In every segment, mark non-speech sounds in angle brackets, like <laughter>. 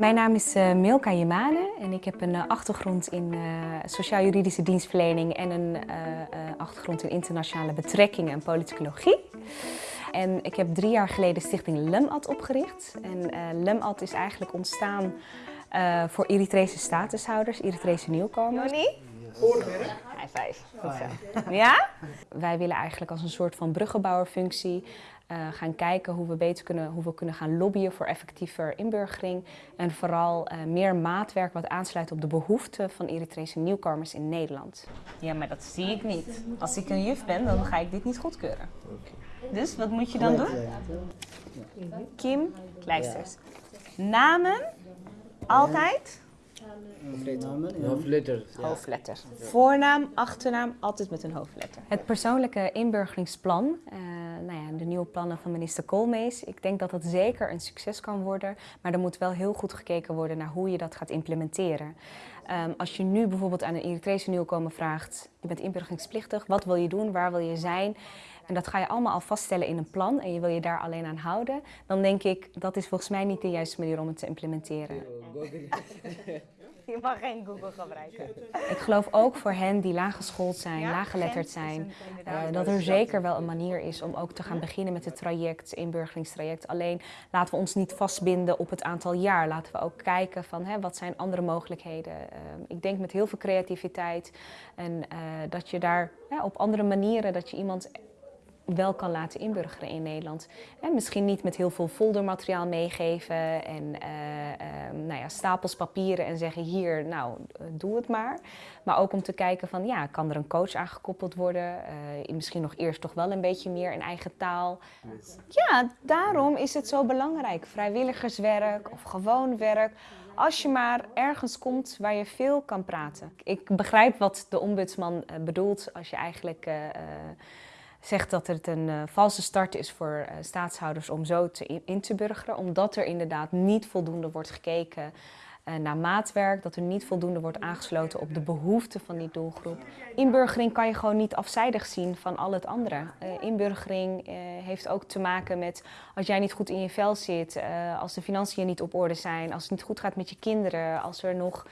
Mijn naam is uh, Milka Jemane en ik heb een uh, achtergrond in uh, sociaal-juridische dienstverlening en een achtergrond in internationale betrekkingen en politicologie. En ik heb drie jaar geleden stichting LEMAD opgericht. En LEMAD is eigenlijk ontstaan voor Eritrese statushouders, Eritrese nieuwkomers. Joni? Voorwerk. Hij vijf. Goed zo. Ja? Wij willen eigenlijk als een soort van bruggenbouwerfunctie uh, gaan kijken hoe we beter kunnen, hoe we kunnen gaan lobbyen voor effectiever inburgering. En vooral uh, meer maatwerk wat aansluit op de behoeften van Eritrese nieuwkomers in Nederland. Ja, maar dat zie ik niet. Als ik een juf ben, dan ga ik dit niet goedkeuren. Dus wat moet je dan doen? Kim Kleisters. Namen? Altijd? Hoofdletter. Hoofdletter. Voornaam, achternaam, altijd met een hoofdletter. Het persoonlijke inburgeringsplan, uh, nou ja, de nieuwe plannen van minister Koolmees. Ik denk dat dat zeker een succes kan worden, maar er moet wel heel goed gekeken worden naar hoe je dat gaat implementeren. Um, als je nu bijvoorbeeld aan een Eritrese nieuwkomer vraagt, je bent inburgeringsplichtig, wat wil je doen, waar wil je zijn? En dat ga je allemaal al vaststellen in een plan en je wil je daar alleen aan houden. Dan denk ik, dat is volgens mij niet de juiste manier om het te implementeren. <laughs> Je mag geen Google gebruiken. Ik geloof ook voor hen die laaggeschoold zijn, ja, laaggeletterd zijn, uh, dat er zeker wel een manier is om ook te gaan beginnen met het traject, inburgeringstraject. Alleen laten we ons niet vastbinden op het aantal jaar. Laten we ook kijken van hè, wat zijn andere mogelijkheden. Uh, ik denk met heel veel creativiteit en uh, dat je daar op andere manieren, dat je iemand wel kan laten inburgeren in Nederland. En misschien niet met heel veel foldermateriaal meegeven en uh, uh, nou ja, stapels papieren en zeggen hier, nou, doe het maar. Maar ook om te kijken van, ja, kan er een coach aangekoppeld worden? Misschien nog eerst toch wel een beetje meer in eigen taal. Ja, daarom is het zo belangrijk. Vrijwilligerswerk of gewoon werk. Als je maar ergens komt waar je veel kan praten. Ik begrijp wat de ombudsman bedoelt als je eigenlijk zegt dat het een uh, valse start is voor uh, staatshouders om zo te in, te burgeren. Omdat er inderdaad niet voldoende wordt gekeken uh, naar maatwerk. Dat er niet voldoende wordt aangesloten op de behoeften van die doelgroep. Inburgering kan je gewoon niet afzijdig zien van al het andere. inburgering heeft ook te maken met als jij niet goed in je vel zit. als de financiën niet op orde zijn. Als het niet goed gaat met je kinderen. Als er nog...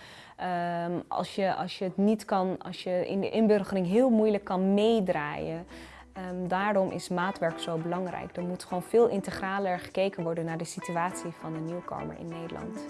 Um, als, je, als je het niet kan, als je in de inburgering heel moeilijk kan meedraaien. Um, daarom is maatwerk zo belangrijk. Er moet gewoon veel integraler gekeken worden naar de situatie van de nieuwkomer in Nederland.